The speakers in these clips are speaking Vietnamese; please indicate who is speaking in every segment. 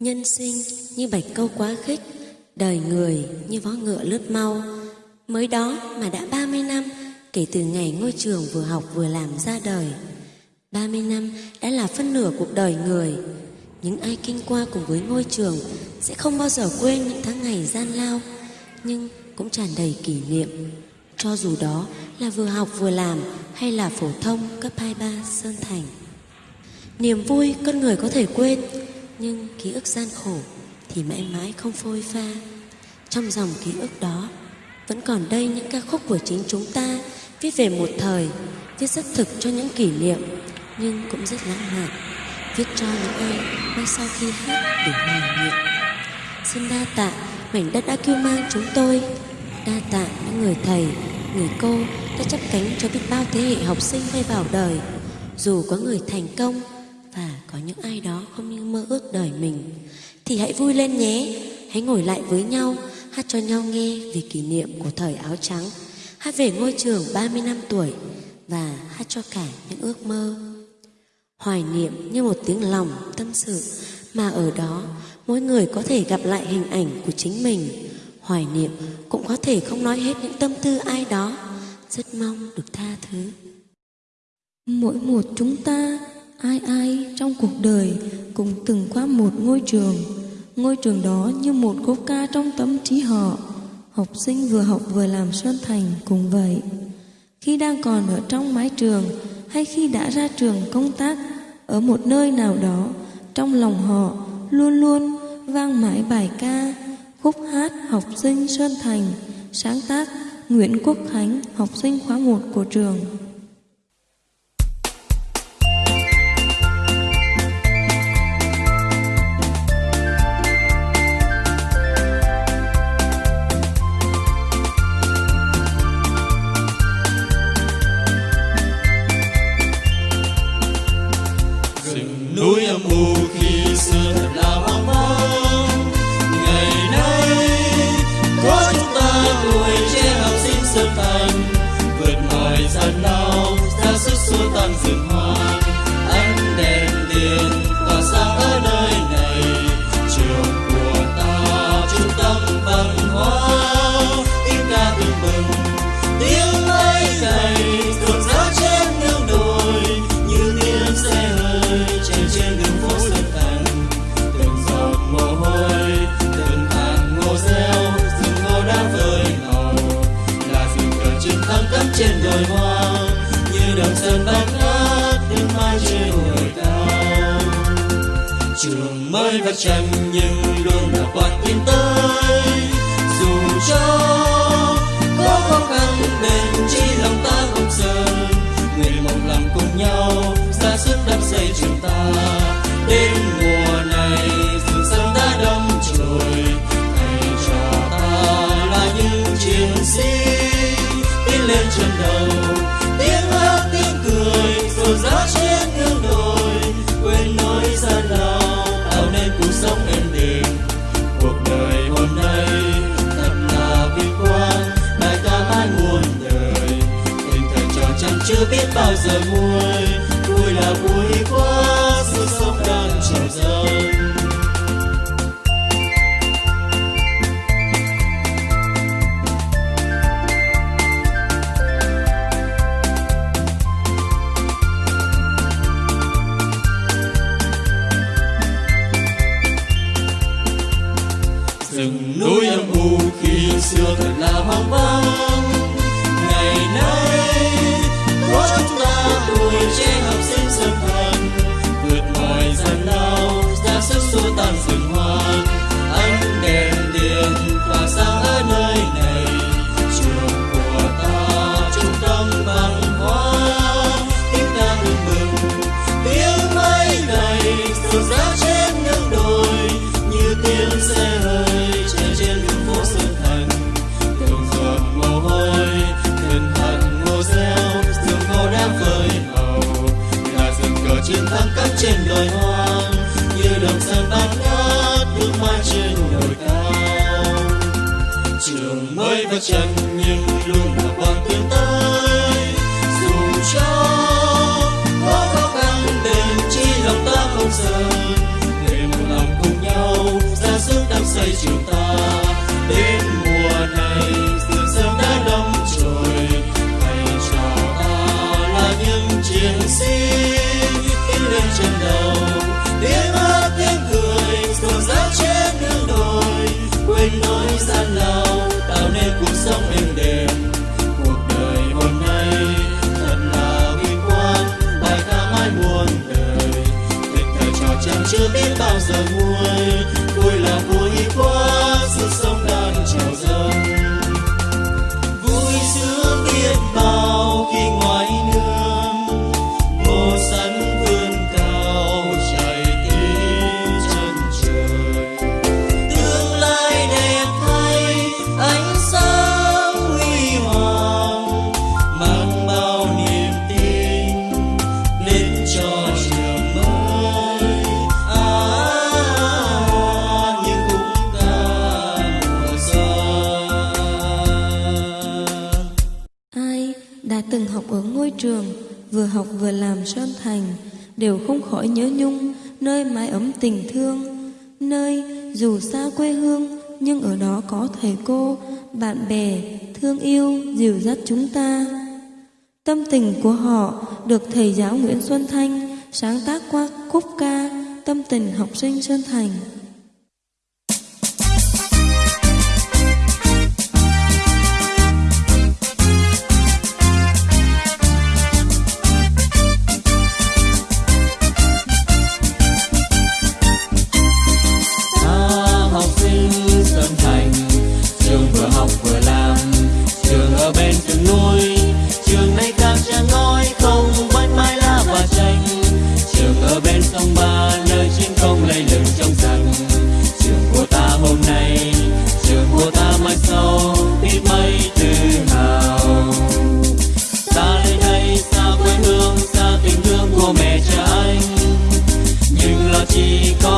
Speaker 1: Nhân sinh như bạch câu quá khích, đời người như vó ngựa lướt mau. Mới đó mà đã 30 năm kể từ ngày ngôi trường vừa học vừa làm ra đời. 30 năm đã là phân nửa cuộc đời người. Những ai kinh qua cùng với ngôi trường sẽ không bao giờ quên những tháng ngày gian lao, nhưng cũng tràn đầy kỷ niệm. Cho dù đó là vừa học vừa làm hay là phổ thông cấp 23 Sơn Thành. Niềm vui con người có thể quên, nhưng ký ức gian khổ thì mãi mãi không phôi pha. Trong dòng ký ức đó, vẫn còn đây những ca khúc của chính chúng ta viết về một thời, viết rất thực cho những kỷ niệm, nhưng cũng rất lãng mạn, viết cho những ai mai sau khi hát để hoài niệm. Xin đa tạ mảnh đất đã cứu mang chúng tôi, đa tạ những người thầy, người cô đã chấp cánh cho biết bao thế hệ học sinh bay vào đời, dù có người thành công và có những ai đó mơ ước đời mình, thì hãy vui lên nhé. Hãy ngồi lại với nhau, hát cho nhau nghe về kỷ niệm của thời áo trắng, hát về ngôi trường 30 năm tuổi và hát cho cả những ước mơ. Hoài niệm như một tiếng lòng tâm sự mà ở đó mỗi người có thể gặp lại hình ảnh của chính mình. Hoài niệm cũng có thể không nói hết những tâm tư ai đó, rất mong được tha thứ.
Speaker 2: Mỗi một chúng ta ai ai trong cuộc đời cũng từng qua một ngôi trường. Ngôi trường đó như một khúc ca trong tâm trí họ. Học sinh vừa học vừa làm sơn thành cũng vậy. Khi đang còn ở trong mái trường hay khi đã ra trường công tác, ở một nơi nào đó, trong lòng họ luôn luôn vang mãi bài ca, khúc hát học sinh sơn thành, sáng tác nguyễn quốc khánh, học sinh khóa một của trường.
Speaker 3: Trường mới vắt nhưng luôn là quan tiến tới. Dù cho có khó khăn bền chưa biết bao giờ nguôi. Vui là vui quá sự sống đang trào dâng cắm hoang như đồng sơn bát ngát bước mai trên đồi cao. Trường mới vắt chân, nhưng luôn là quang chưa biết bao giờ
Speaker 2: mua ngôi trường, vừa học vừa làm sơn thành, đều không khỏi nhớ nhung, nơi mái ấm tình thương, nơi dù xa quê hương, nhưng ở đó có thầy cô, bạn bè, thương yêu, dìu dắt chúng ta. Tâm tình của họ được thầy giáo Nguyễn Xuân Thanh sáng tác qua khúc ca Tâm tình học sinh Sơn Thành.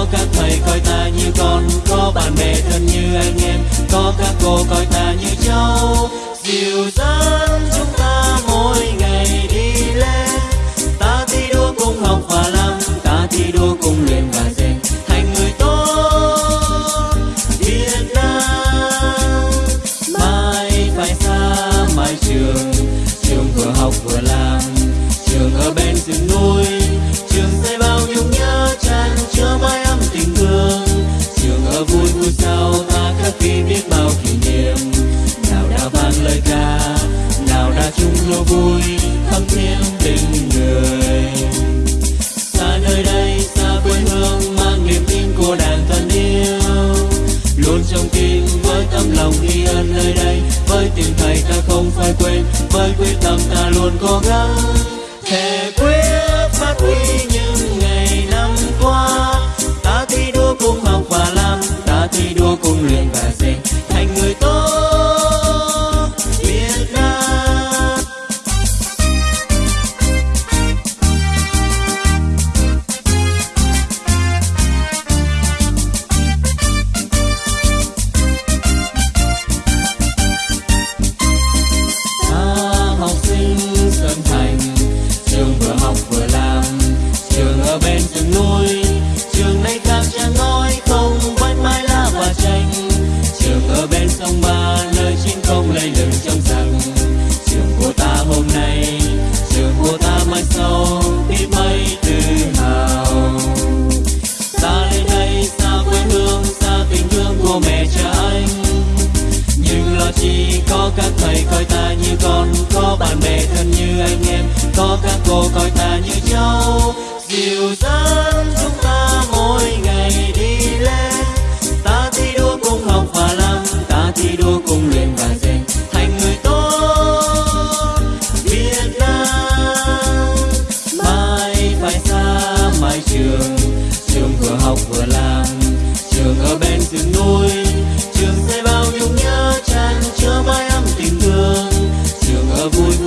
Speaker 3: có các thầy coi ta như con, có bạn bè thân như anh em, có các cô coi ta như cháu. Dịu dàng với quyết tâm ta luôn cố gắng.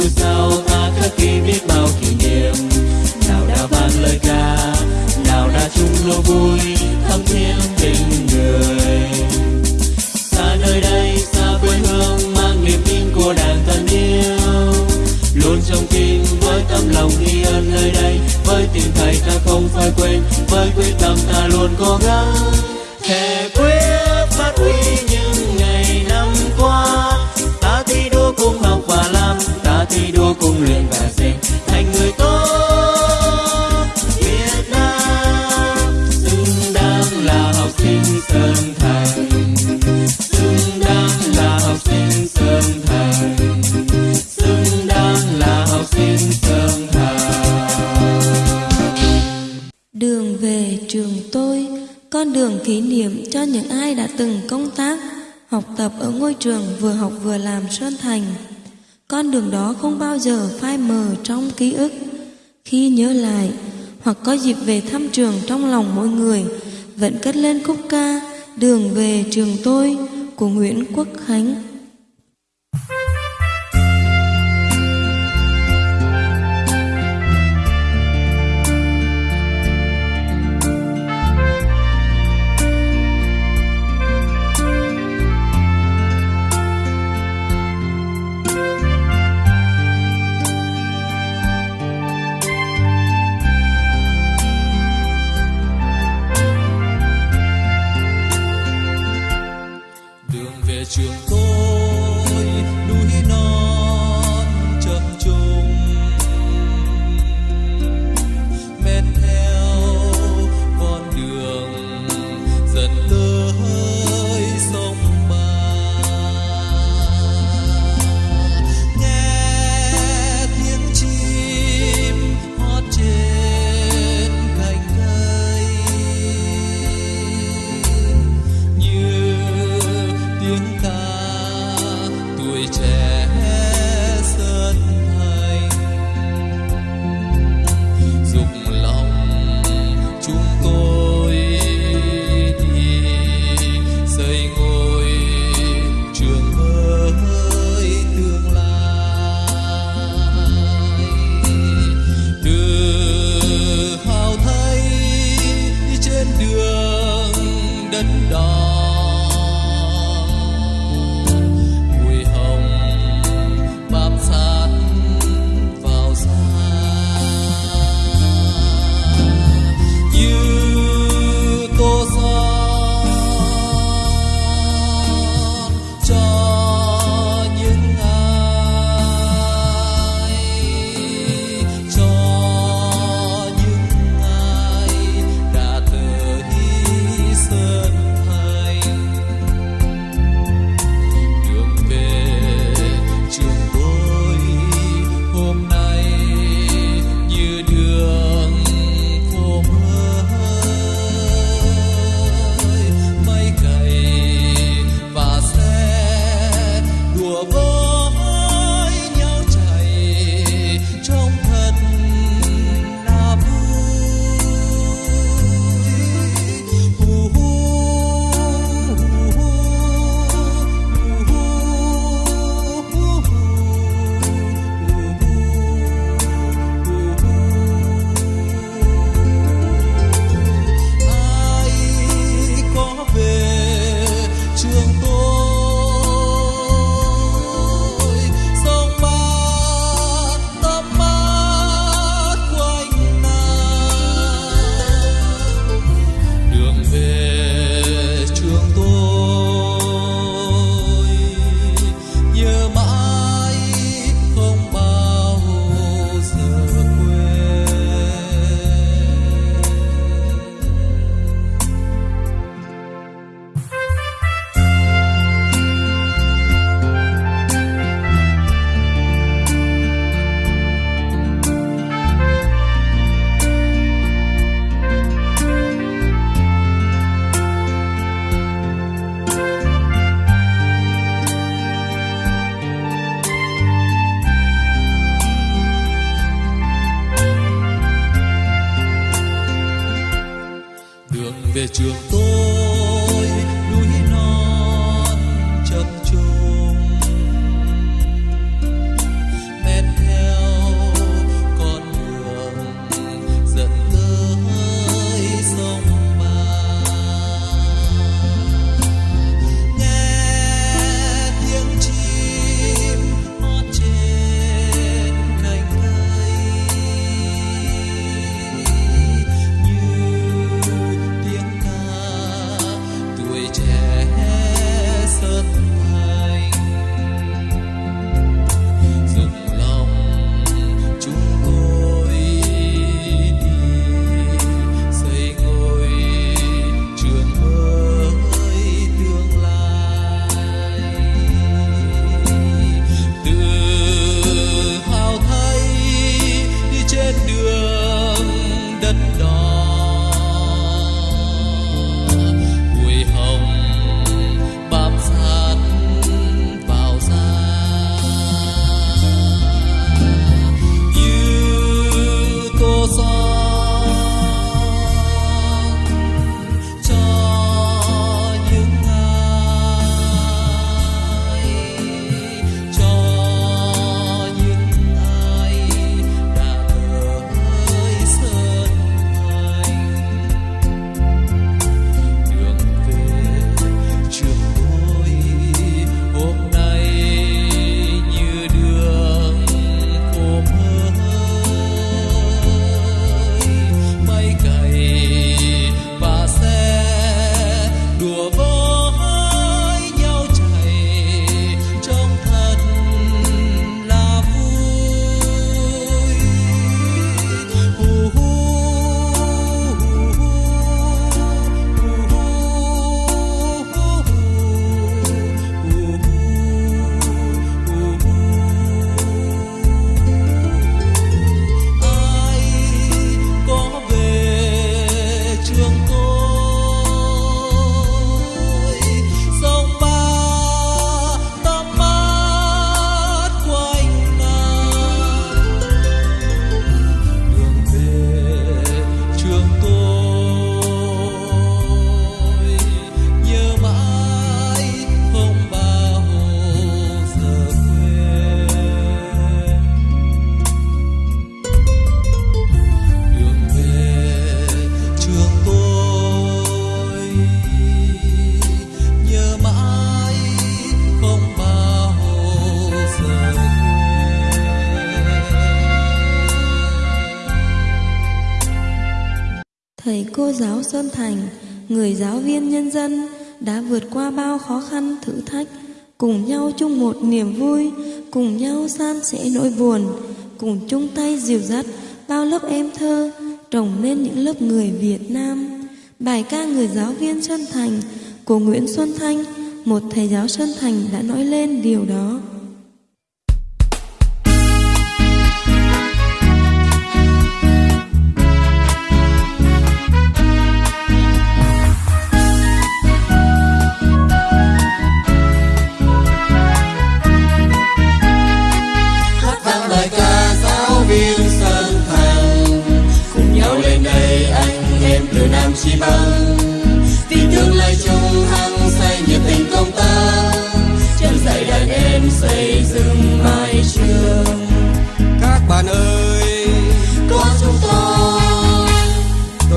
Speaker 3: sao ta khắc ghi biết bao kỷ niệm? Nào đã vang lời ca, nào đã chung lâu vui, thắm thiết tình người. Xa nơi đây xa quê hương, mang niềm tin của đàn thân yêu luôn trong tim, với tấm lòng ghi ơn nơi đây, với tình thầy ta không phải quên, với quyết tâm ta luôn cố gắng.
Speaker 4: Hey. Tập ở ngôi trường vừa học vừa làm Sơn Thành. Con đường đó không bao giờ phai mờ trong ký ức. Khi nhớ lại, hoặc có dịp về thăm trường trong lòng mỗi người, vẫn cất lên khúc ca Đường về trường tôi của Nguyễn Quốc Khánh.
Speaker 5: Về trường
Speaker 2: Sơn Thành, người giáo viên nhân dân đã vượt qua bao khó khăn thử thách, cùng nhau chung một niềm vui, cùng nhau san sẻ nỗi buồn, cùng chung tay dìu dắt bao lớp em thơ trồng nên những lớp người Việt Nam. Bài ca người giáo viên Sơn Thành của Nguyễn Xuân Thanh, một thầy giáo Sơn Thành đã nói lên điều đó.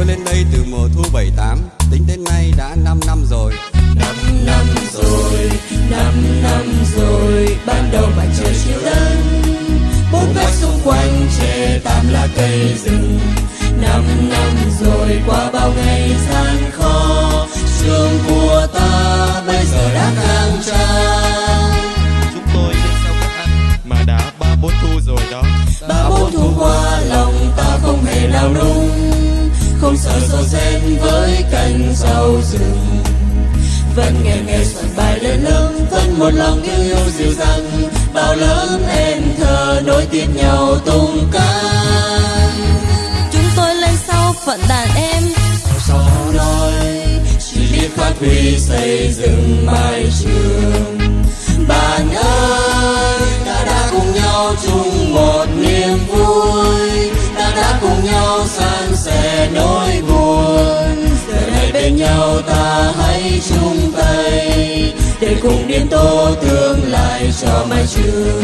Speaker 6: Lên đây từ
Speaker 7: mùa thu 78, tính đến nay đã 5 năm rồi.
Speaker 6: năm năm rồi năm năm rồi ban đầu mặt trời chiều đến bốn vách xung quanh che tạm là cây rừng. Năm năm rồi qua bao ngày gian khó trường của ta bây giờ đã khang trang.
Speaker 8: Chúng tôi đến sau các anh mà đã ba bốn thu rồi đó.
Speaker 6: Ba bốn thu qua lòng ta không hề nào nung không sợ sâu xen với cành rau rừng. Vẫn nghe nghe soạn bài lên lớn vẫn một lòng yêu yêu dịu dàng. Bao lớn em thơ nối tiếp nhau tung ca
Speaker 2: Chúng tôi lên sau phận đàn em.
Speaker 6: Gió nói chỉ biết phát huy xây dựng mái trường. Bạn ơi nhau ta hãy chung tay để cùng biến tô tương lai cho mai trường.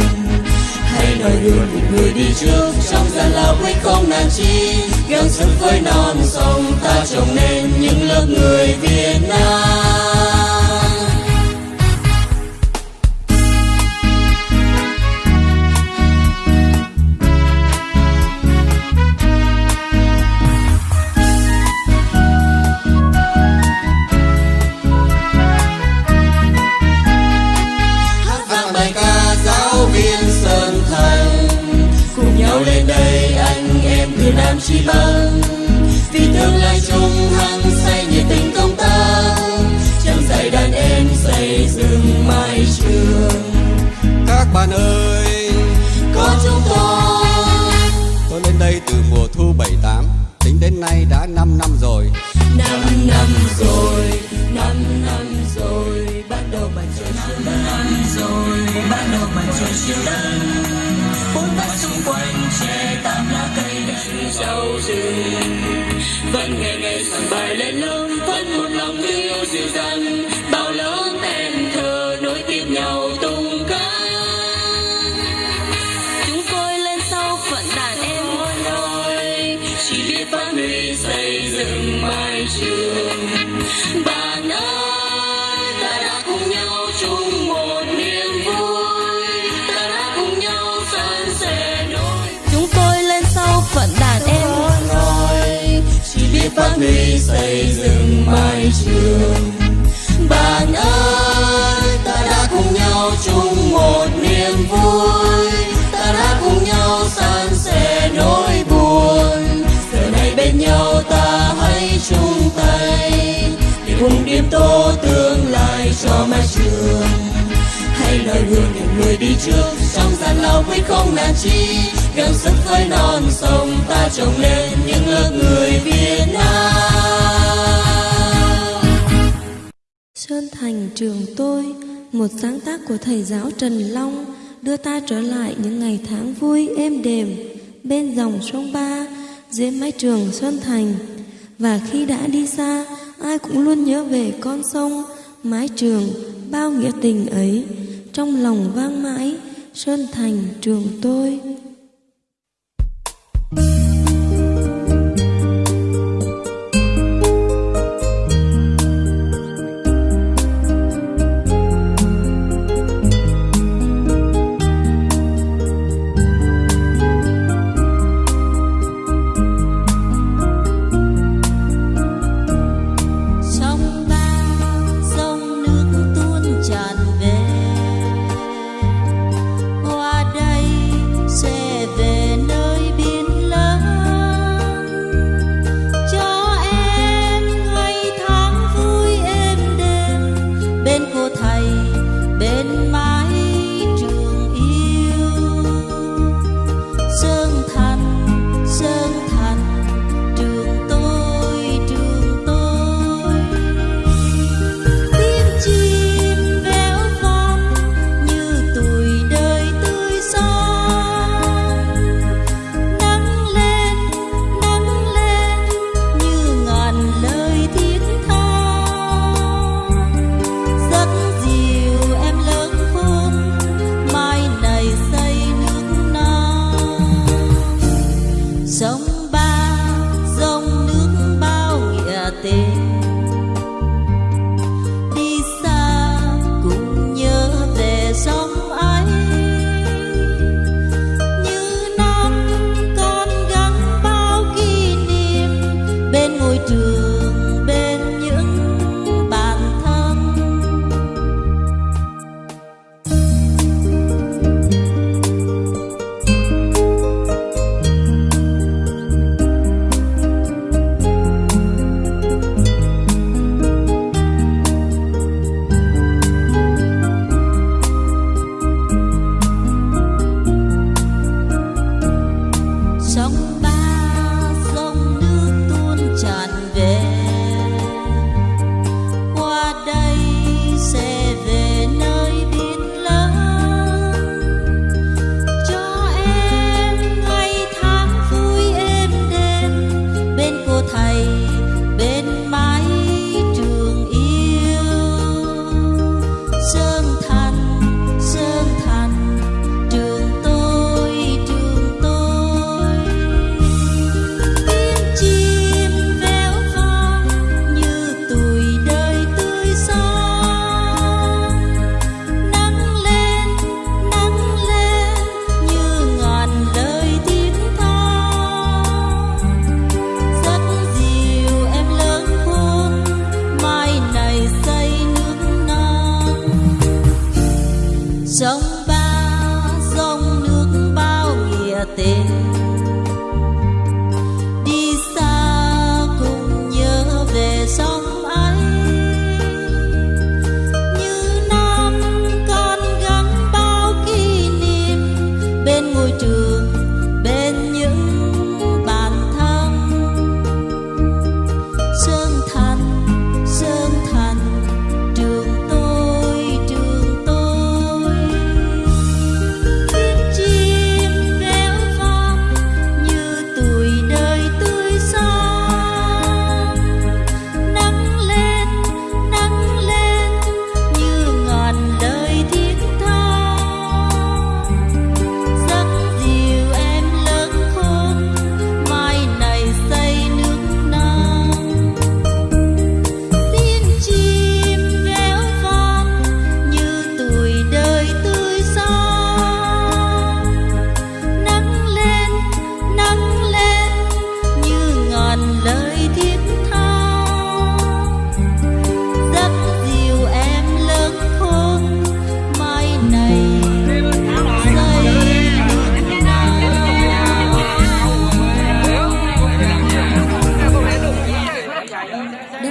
Speaker 6: Hãy nói đường những người đi trước, trong gian lao quyết không nản chi. Gắng sức với non sông ta trồng nên những lớp người Việt Nam. Nam chí bắc vì tương lai chung hăng say nhiệt tình công tác. Chẳng dạy đàn em xây dựng mái trường.
Speaker 7: Các bạn ơi,
Speaker 6: có chúng tôi.
Speaker 7: tôi lên đây từ mùa thu 78, tính đến nay đã 5 năm rồi.
Speaker 6: năm năm rồi năm năm rồi ban đầu trời chiều đến năm rồi ban đầu mặt trời chiều bài lên lớn vẫn một lòng yêu dịu dàng. Phát huy xây dựng mái trường. Bạn ơi, ta đã cùng nhau chung một niềm vui. Ta đã cùng nhau san sẻ nỗi buồn. Giờ này bên nhau ta hãy chung tay, để cùng điểm tô tương lai cho mái trường. Hãy noi gương những người đi trước, trong gian lao quyết không nản chi gắng sức với non sông ta trồng lên những ước người
Speaker 2: trường tôi, một sáng tác của thầy giáo Trần Long đưa ta trở lại những ngày tháng vui êm đềm bên dòng sông Ba dưới mái trường Xuân Thành. Và khi đã đi xa, ai cũng luôn nhớ về con sông, mái trường, bao nghĩa tình ấy. Trong lòng vang mãi, Sơn Thành trường tôi.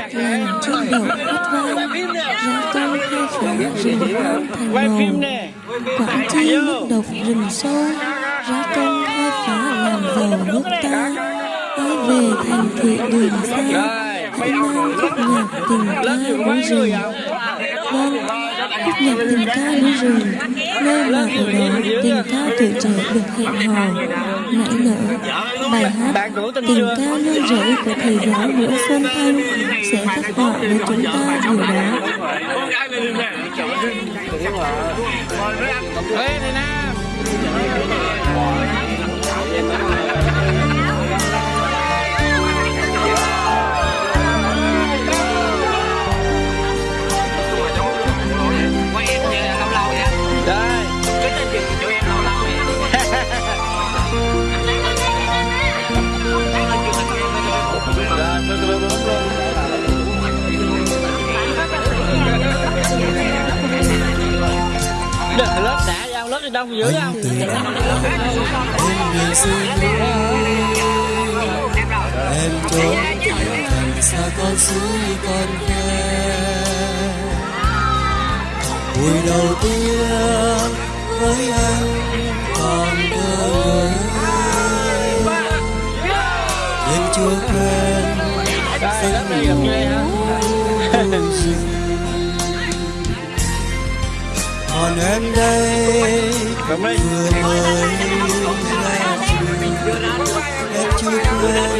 Speaker 2: Đất lành chim đậu vang ra câu hai phá rừng hoang thành màu quảng chi nước độc rừng sâu ra công hai phá làm giàu nước ta ai về thành thị đường xa hãy mang khúc nhạc tình ca núi rừng vâng khúc nhạc tình ca núi rừng nơi mà ở đó tình ca tuổi trẻ được hẹn hò nảy nở bài hát tình ca nơi rẫy của thầy giáo nguyễn xuân thanh sẽ khắc họa với chúng ta điều đó
Speaker 9: lớp đã ra lớp đông dữ không?
Speaker 10: Em em trốn thành xa con suối con khe. Buổi đầu tiên với anh còn thơ người nhưng chưa quên
Speaker 9: đây lớp này gặp hả
Speaker 10: còn em đây. Vừa mới ra em chưa quên.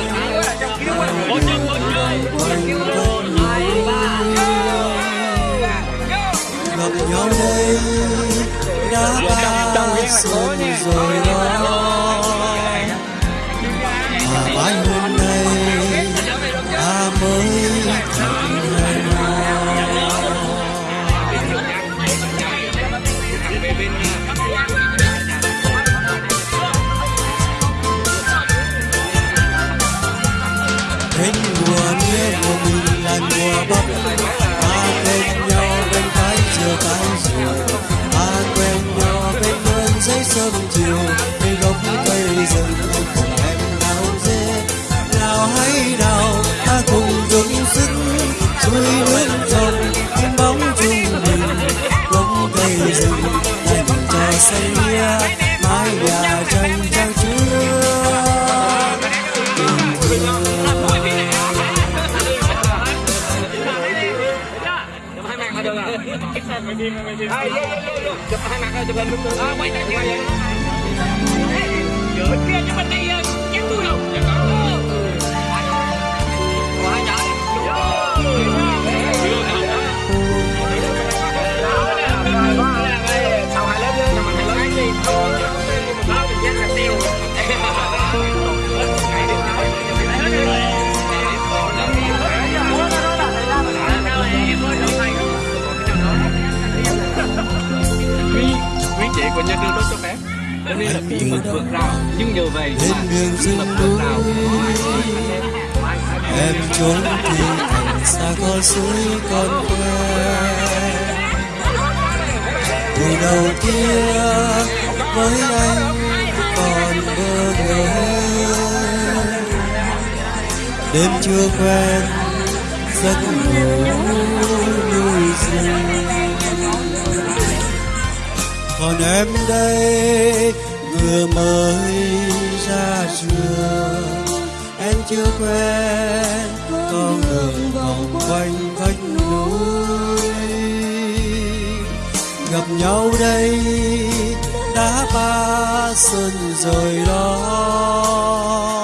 Speaker 10: Gặp nhau đây đã ba xuân rồi đó và mãi hôm nay Ta quen nhau bên thái chiều cái chiều Ta quen nhau bên vườn giấy sớm chiều Bên gốc cây rừng ayo yo yo yo cepat anak cepat lu ah baik aja ya cepat aja của nhà
Speaker 11: trường đốt cho phép cho nên là bí mật vượt rào nhưng nhờ vậy mà bí
Speaker 10: mật
Speaker 11: vượt rào
Speaker 10: em trốn đi thành xa con suối con quê. buổi đầu kia với anh còn bơ ngỡ
Speaker 4: đêm chưa quen giấc ngủ nuôi rừng còn em đây, vừa mới ra trường. Em chưa quen con đường vòng quanh vách núi. Gặp nhau đây, đã ba xuân rồi đó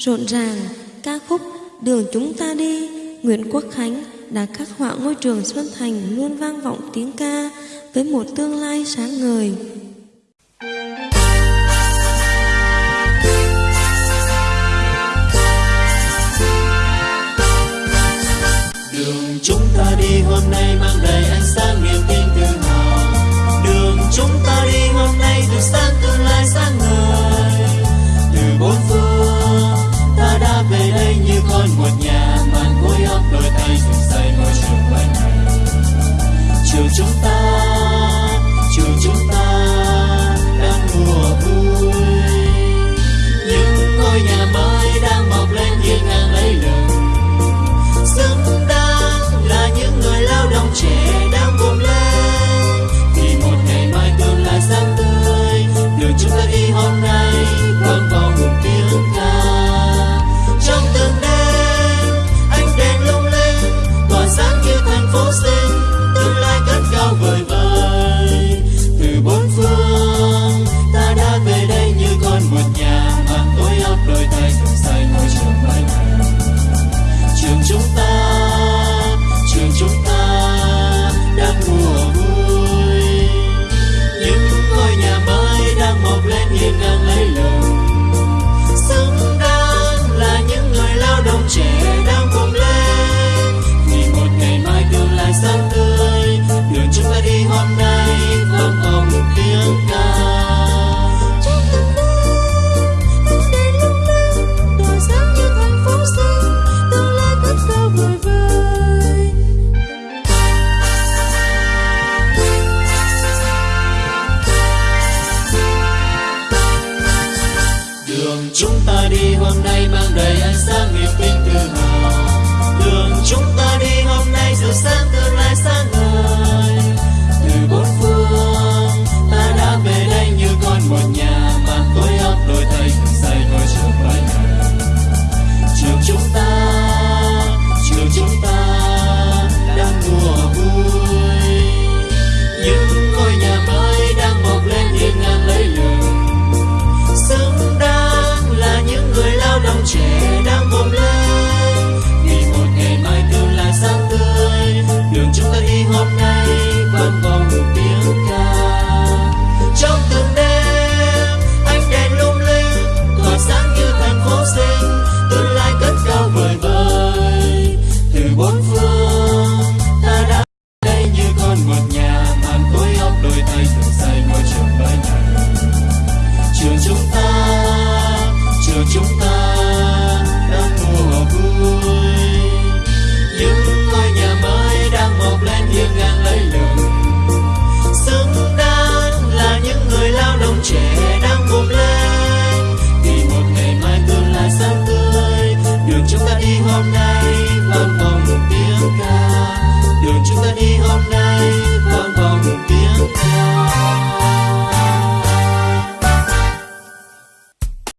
Speaker 2: rộn ràng, ca khúc Đường chúng ta đi, Nguyễn Quốc Khánh đã khắc họa ngôi trường Xuân Thành luôn vang vọng tiếng ca với một tương lai sáng ngời.
Speaker 3: Đường chúng ta đi hôm nay mang đầy ánh sáng niềm tin tự hào. Đường chúng ta đi hôm nay từ sáng tương lai sáng ngời. chúng ta.